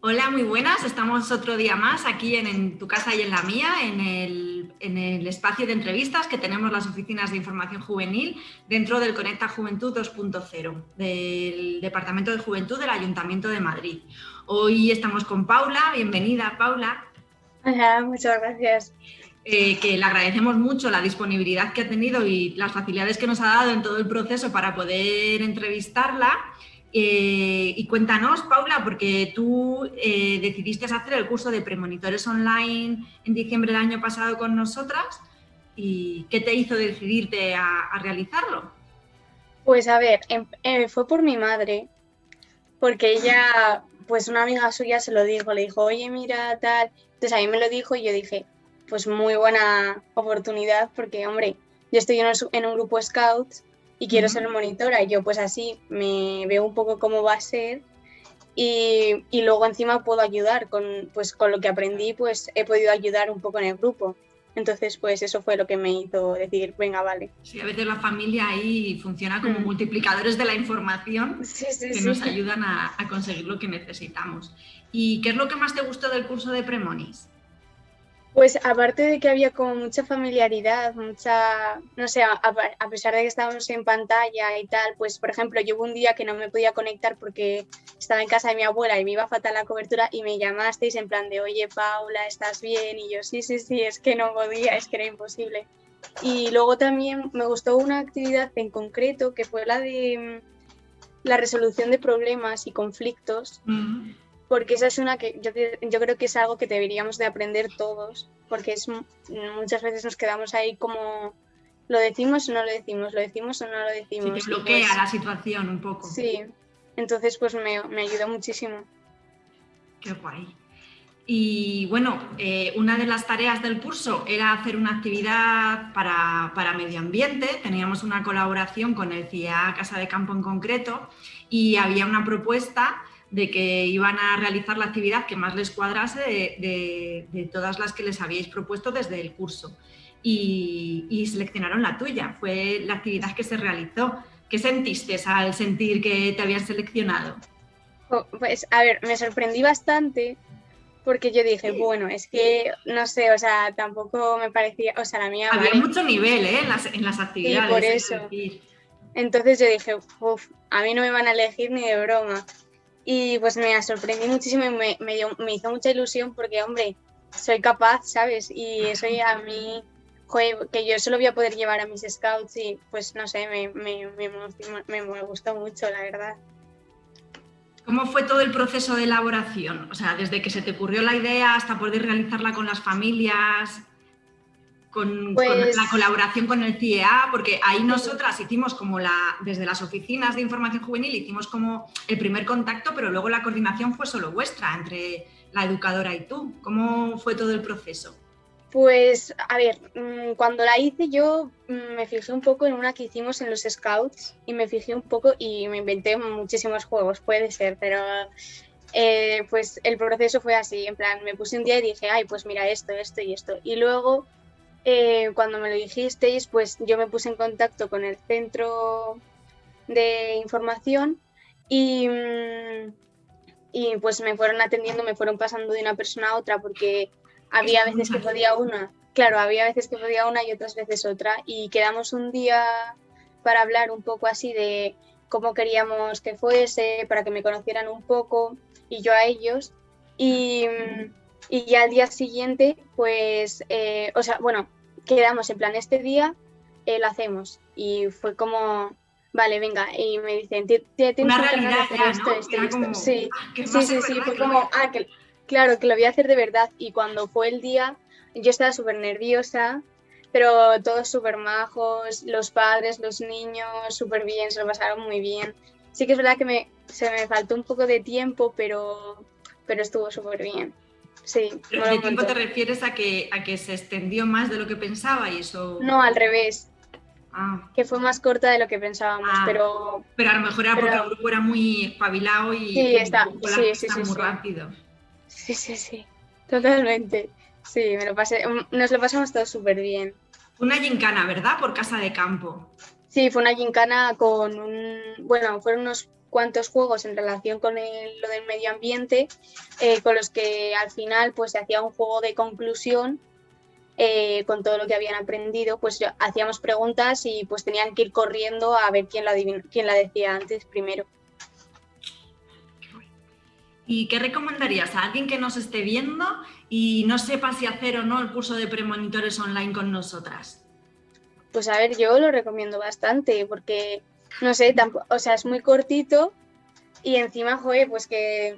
Hola, muy buenas. Estamos otro día más aquí en, tu casa y en la mía, en el, espacio de entrevistas que tenemos las oficinas de información juvenil dentro del Conecta Juventud 2.0 del Departamento de Juventud del Ayuntamiento de Madrid. Hoy estamos con Paula. Bienvenida, Paula. Hola, muchas gracias. Eh, que le agradecemos mucho la disponibilidad que ha tenido y las facilidades que nos ha dado en todo el proceso para poder entrevistarla. Eh, y cuéntanos, Paula, porque tú eh, decidiste hacer el curso de premonitores online en diciembre del año pasado con nosotras. ¿Y qué te hizo decidirte a, realizarlo? Pues a ver, em, eh, fue por mi madre, porque ella, pues una amiga suya se lo dijo, le dijo, oye, mira, tal. Entonces a mí me lo dijo y yo dije, pues muy buena oportunidad, porque, hombre, yo estoy en un, en un grupo Scouts y quiero ser monitora. Y yo pues así me veo un poco cómo va a ser y, y, luego encima puedo ayudar con, pues, con lo que aprendí, pues he podido ayudar un poco en el grupo. Entonces, pues eso fue lo que me hizo decir, venga, vale. Sí, a veces la familia ahí funciona como mm. multiplicadores de la información que nos ayudan a, a, conseguir lo que necesitamos. ¿Y qué es lo que más te gustó del curso de Premonis? Pues aparte de que había como mucha familiaridad, mucha, no sé, a, pesar de que estábamos en pantalla y tal, pues por ejemplo, yo hubo un día que no me podía conectar porque estaba en casa de mi abuela y me iba a faltar la cobertura y me llamasteis en plan de, oye Paula, ¿estás bien? Y yo, sí, sí, sí, es que no podía, es que era imposible. Y luego también me gustó una actividad en concreto que fue la de mm, la resolución de problemas y conflictos porque esa es una que yo, yo, creo que es algo que deberíamos de aprender todos, porque es muchas veces nos quedamos ahí como lo decimos o no lo decimos, lo decimos o no lo decimos. Sí, bloquea pues la situación un poco. Sí, entonces pues me, me ayudó muchísimo. Qué guay. Y bueno, eh, una de las tareas del curso era hacer una actividad para, para, medio ambiente. Teníamos una colaboración con el CIA Casa de Campo en concreto y había una propuesta de que iban a realizar la actividad que más les cuadrase de, todas las que les habíais propuesto desde el curso. Y, seleccionaron la tuya, fue la actividad que se realizó. ¿Qué sentiste al sentir que te habían seleccionado? Pues a ver, me sorprendí bastante porque yo dije, bueno, es que no sé, o sea, tampoco me parecía, o sea, la mía... Había mucho nivel ¿eh? en, las, en las actividades. por eso. Entonces yo dije, uff, a mí no me van a elegir ni de broma. Y pues me sorprendí muchísimo y me, me, hizo mucha ilusión porque, hombre, soy capaz, ¿sabes? Y eso a mí, joder, que yo solo voy a poder llevar a mis scouts y pues no sé, me, me, me, gustó mucho, la verdad. ¿Cómo fue todo el proceso de elaboración? O sea, desde que se te ocurrió la idea hasta poder realizarla con las familias con, pues la colaboración con el CIEA, porque ahí nosotras hicimos como la, desde las oficinas de información juvenil, hicimos como el primer contacto, pero luego la coordinación fue solo vuestra, entre la educadora y tú. ¿Cómo fue todo el proceso? Pues, a ver, mm, cuando la hice yo mm, me fijé un poco en una que hicimos en los Scouts y me fijé un poco y me inventé muchísimos juegos, puede ser, pero eh, pues el proceso fue así, en plan, me puse un día y dije, ay, pues mira esto, esto y esto. Y luego eh, cuando me lo dijisteis, pues yo me puse en contacto con el centro de información y, mm, y pues me fueron atendiendo, me fueron pasando de una persona a otra porque había veces que podía una, claro, había veces que podía una y otras veces otra y quedamos un día para hablar un poco así de cómo queríamos que fuese, para que me conocieran un poco y yo a ellos y... Mm, y ya al día siguiente, pues, eh, o sea, bueno, quedamos en plan, este día eh, lo hacemos. Y fue como, vale, venga, y me dicen, tienes Una realidad esto, esto, esto. Sí, ah, sí, sí, sí, fue como, ah, que, claro, que lo voy a hacer de verdad. Y cuando fue el día, yo estaba súper nerviosa, pero todos súper majos, los padres, los niños, súper bien, se lo pasaron muy bien. Sí que es verdad que me, se me faltó un poco de tiempo, pero, pero estuvo súper bien. Sí. ¿Pero tiempo te refieres a que, a que se extendió más de lo que pensaba y eso...? No, al revés. Ah. Que fue más corta de lo que pensábamos, ah. pero... Pero a lo mejor era porque el grupo era muy espabilado y, sí, está, sí, sí, muy rápido. Sí, sí, sí, totalmente. Sí, me lo pasé, nos lo pasamos todos súper bien. Una gincana, ¿verdad? Por casa de campo. Sí, fue una gincana con un... Bueno, fueron unos cuantos juegos en relación con lo del medio ambiente, eh, con los que al final pues se hacía un juego de conclusión eh, con todo lo que habían aprendido, pues hacíamos preguntas y pues tenían que ir corriendo a ver quién la, quién la decía antes primero. ¿Y qué recomendarías a alguien que nos esté viendo y no sepa si hacer o no el curso de premonitores online con nosotras? Pues a ver, yo lo recomiendo bastante porque, no sé, o sea, es muy cortito y encima, joder, pues que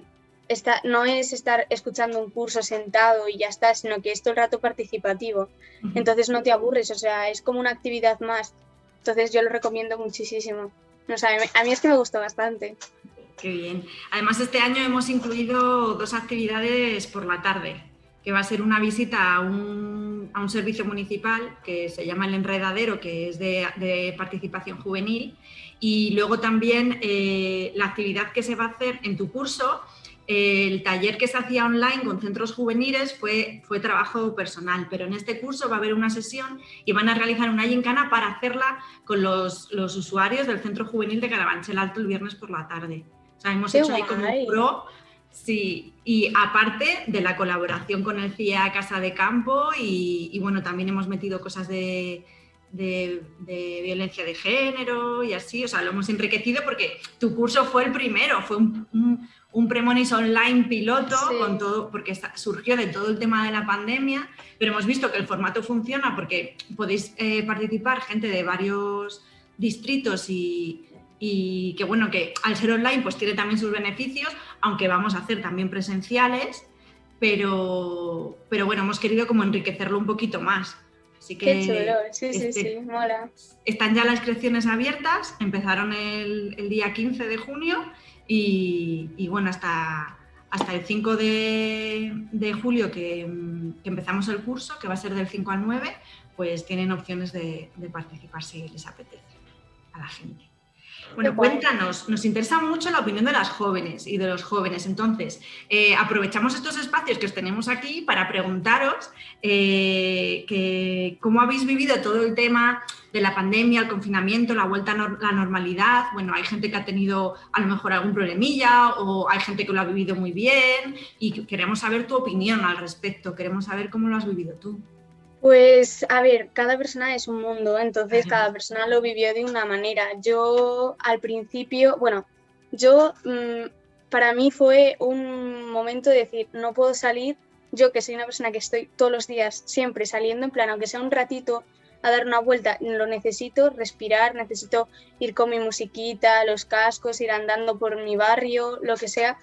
está, no es estar escuchando un curso sentado y ya está, sino que es todo el rato participativo. Entonces no te aburres, o sea, es como una actividad más. Entonces yo lo recomiendo muchísimo. No, sé, a mí es que me gustó bastante. Qué bien. Además, este año hemos incluido dos actividades por la tarde, que va a ser una visita a un, a un servicio municipal que se llama El Enredadero, que es de, participación juvenil, y luego también eh, la actividad que se va a hacer en tu curso, el taller que se hacía online con centros juveniles fue, fue trabajo personal, pero en este curso va a haber una sesión y van a realizar una gincana para hacerla con los, los usuarios del centro juvenil de Carabanchel Alto el viernes por la tarde. Hemos hecho ahí como un pro. Sí, y aparte de la colaboración con el CIA Casa de Campo y, bueno, también hemos metido cosas de, violencia de género y así, o sea, lo hemos enriquecido porque tu curso fue el primero, fue un, un, Premonis online piloto con todo, porque surgió de todo el tema de la pandemia, pero hemos visto que el formato funciona porque podéis eh, participar gente de varios distritos y, y que bueno, que al ser online pues tiene también sus beneficios, aunque vamos a hacer también presenciales, pero, pero bueno, hemos querido como enriquecerlo un poquito más. Así que Qué chulo, sí, sí, este, sí, mola. Están ya las inscripciones abiertas, empezaron el, el día 15 de junio y, y bueno, hasta, hasta el 5 de, de julio que, que, empezamos el curso, que va a ser del 5 al 9, pues tienen opciones de, de participar si les apetece a la gente. Bueno, cuéntanos, nos interesa mucho la opinión de las jóvenes y de los jóvenes. Entonces, eh, aprovechamos estos espacios que os tenemos aquí para preguntaros eh, cómo habéis vivido todo el tema de la pandemia, el confinamiento, la vuelta a la normalidad. Bueno, hay gente que ha tenido a lo mejor algún problemilla o hay gente que lo ha vivido muy bien y queremos saber tu opinión al respecto, queremos saber cómo lo has vivido tú. Pues a ver, cada persona es un mundo, entonces cada persona lo vivió de una manera. Yo al principio, bueno, yo mm, para mí fue un momento de decir, no puedo salir, yo que soy una persona que estoy todos los días siempre saliendo, en plan, aunque sea un ratito a dar una vuelta, lo necesito, respirar, necesito ir con mi musiquita, los cascos, ir andando por mi barrio, lo que sea.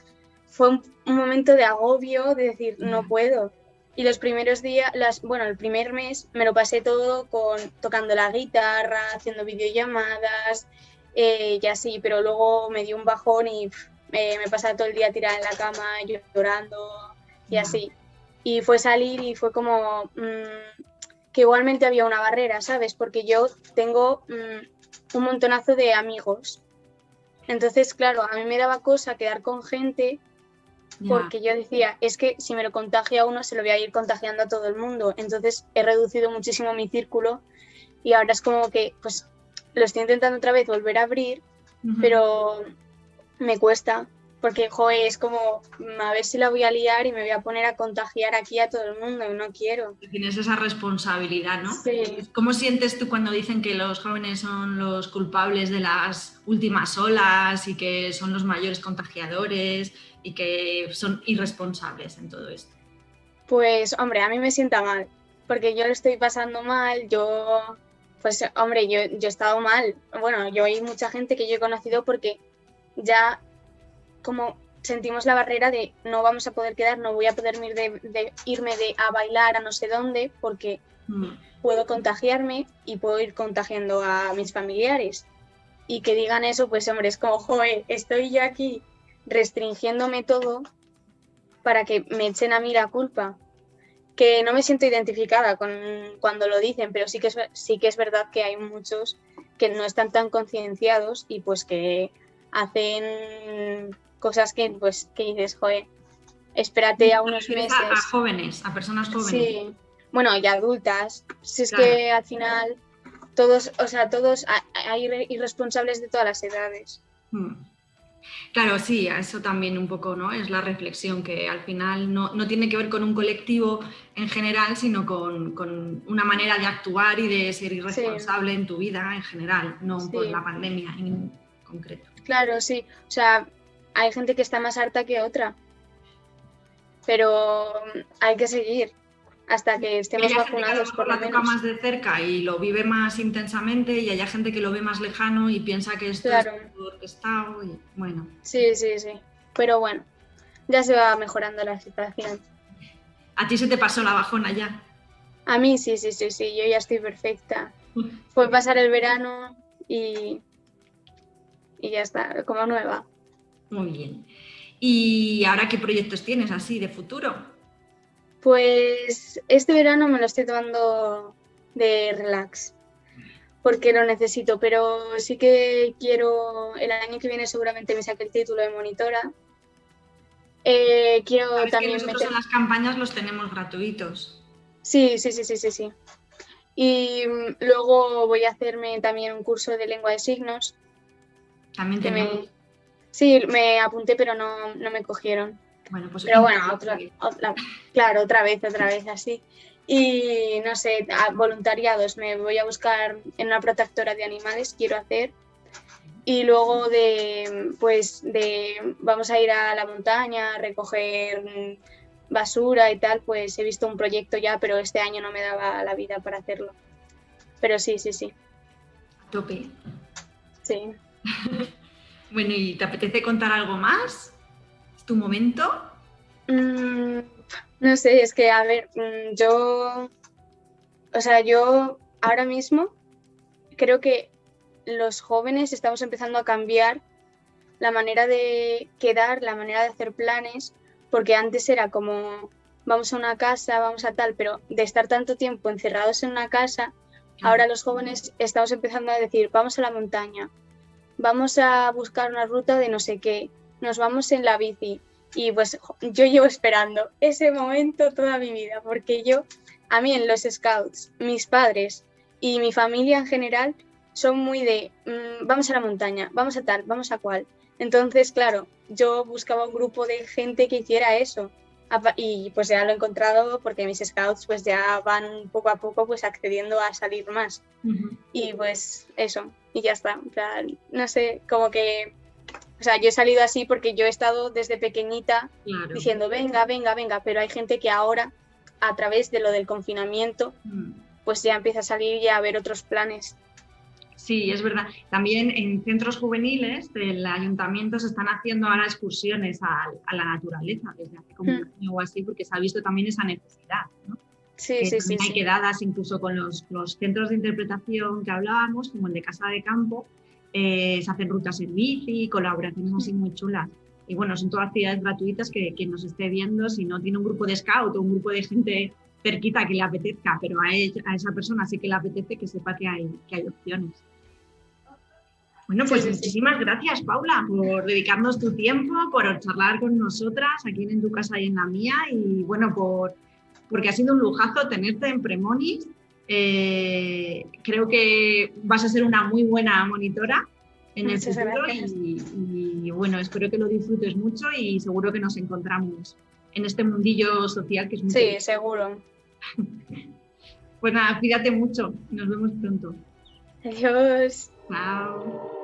Fue un, un momento de agobio, de decir, no puedo y los primeros días, las, bueno, el primer mes me lo pasé todo con tocando la guitarra, haciendo videollamadas eh, y así, pero luego me dio un bajón y me pasaba todo el día tirada en la cama llorando y así. Y fue salir y fue como mm, que igualmente había una barrera, ¿sabes? Porque yo tengo mm, un montonazo de amigos. Entonces, claro, a mí me daba cosa quedar con gente porque yo decía, es que si me lo contagia a uno, se lo voy a ir contagiando a todo el mundo. Entonces he reducido muchísimo mi círculo y ahora es como que, pues, lo estoy intentando otra vez volver a abrir, pero me cuesta, porque, joder, es como, a ver si la voy a liar y me voy a poner a contagiar aquí a todo el mundo y no quiero. Tienes esa responsabilidad, ¿no? Sí. ¿Cómo sientes tú cuando dicen que los jóvenes son los culpables de las últimas olas y que son los mayores contagiadores? y que son irresponsables en todo esto? Pues, hombre, a mí me sienta mal, porque yo lo estoy pasando mal, yo, pues, hombre, yo, yo he estado mal. Bueno, yo hay mucha gente que yo he conocido porque ya como sentimos la barrera de no vamos a poder quedar, no voy a poder ir de, irme de, a bailar a no sé dónde porque mm. puedo contagiarme y puedo ir contagiando a mis familiares. Y que digan eso, pues hombre, es como, joder, estoy yo aquí restringiéndome todo para que me echen a mí la culpa. Que no me siento identificada con cuando lo dicen, pero sí que es, sí que es verdad que hay muchos que no están tan concienciados y pues que hacen cosas que pues que dices, joder, espérate a unos meses. A, jóvenes, a personas jóvenes. Sí, bueno, y adultas. Si es que al final todos, o sea, todos hay irresponsables de todas las edades. Hmm. Claro, sí, eso también un poco ¿no? es la reflexión, que al final no, tiene que ver con un colectivo en general, sino con, una manera de actuar y de ser irresponsable en tu vida en general, no por la pandemia en concreto. Claro, sí. O sea, hay gente que está más harta que otra, pero hay que seguir hasta que estemos vacunados por lo menos. más de cerca y lo vive más intensamente y hay gente que lo ve más lejano y piensa que esto es orquestado y bueno. Sí, sí, sí. Pero bueno, ya se va mejorando la situación. ¿A ti se te pasó la bajona ya? A mí sí, sí, sí, sí, yo ya estoy perfecta. Fue pasar el verano y, y ya está, como nueva. Muy bien. ¿Y ahora qué proyectos tienes así de futuro? Pues este verano me lo estoy tomando de relax, porque lo necesito, pero sí que quiero, el año que viene seguramente me saque el título de monitora. Eh, quiero también que nosotros en las campañas los tenemos gratuitos. Sí, sí, sí, sí, sí, sí. Y mm, luego voy a hacerme también un curso de lengua de signos. También tenemos. Sí, me apunté, pero no, no me cogieron. Bueno, pues Pero bueno, otra, claro, otra vez, otra vez así. Y no sé, voluntariados, me voy a buscar en una protectora de animales, quiero hacer. Y luego de, pues, de, vamos a ir a la montaña, a recoger basura y tal, pues he visto un proyecto ya, pero este año no me daba la vida para hacerlo. Pero sí, sí, sí. Tope. Sí. bueno, ¿y te apetece contar algo más? tu momento? Mm, no sé, es que, a ver, mm, yo, o sea, yo ahora mismo creo que los jóvenes estamos empezando a cambiar la manera de quedar, la manera de hacer planes, porque antes era como vamos a una casa, vamos a tal, pero de estar tanto tiempo encerrados en una casa, ahora los jóvenes estamos empezando a decir, vamos a la montaña, vamos a buscar una ruta de no sé qué, nos vamos en la bici. Y pues yo llevo esperando ese momento toda mi vida, porque yo, a mí en los scouts, mis padres y mi familia en general son muy de, mm, vamos a la montaña, vamos a tal, vamos a cual. Entonces, claro, yo buscaba un grupo de gente que hiciera eso. Y pues ya lo he encontrado porque mis scouts pues ya van poco a poco pues accediendo a salir más. Y pues eso, y ya está. no sé, como que o sea, yo he salido así porque yo he estado desde pequeñita diciendo, venga, venga, venga, pero hay gente que ahora, a través de lo del confinamiento, mm. pues ya empieza a salir y a ver otros planes. Sí, es verdad. También en centros juveniles del ayuntamiento se están haciendo ahora excursiones a, la naturaleza desde hace como un mm. año o así, porque se ha visto también esa necesidad. ¿no? Sí, sí, sí, hay quedadas incluso con los, los, centros de interpretación que hablábamos, como el de Casa de Campo, eh, se hacen rutas en bici, colaboraciones así muy chulas. Y bueno, son todas actividades gratuitas que quien nos esté viendo, si no tiene un grupo de scout o un grupo de gente cerquita que le apetezca, pero a, a esa persona sí que le apetece que sepa que hay, que hay opciones. Bueno, pues muchísimas gracias, Paula, por dedicarnos tu tiempo, por charlar con nosotras aquí en tu casa y en la mía, y bueno, por, porque ha sido un lujazo tenerte en Premonis eh, creo que vas a ser una muy buena monitora en el futuro y, bueno, espero que lo disfrutes mucho y seguro que nos encontramos en este mundillo social que es muy... Sí, seguro. pues nada, cuídate mucho, nos vemos pronto. Adiós. Chao.